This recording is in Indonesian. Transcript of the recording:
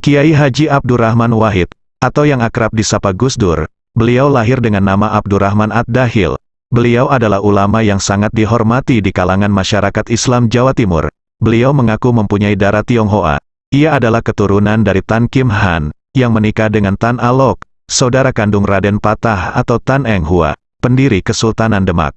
Kiai Haji Abdurrahman Wahid, atau yang akrab disapa Gus Dur, beliau lahir dengan nama Abdurrahman Ad-Dahil. Beliau adalah ulama yang sangat dihormati di kalangan masyarakat Islam Jawa Timur. Beliau mengaku mempunyai darah Tionghoa. Ia adalah keturunan dari Tan Kim Han, yang menikah dengan Tan Alok, saudara kandung Raden Patah atau Tan Eng Hua, pendiri Kesultanan Demak.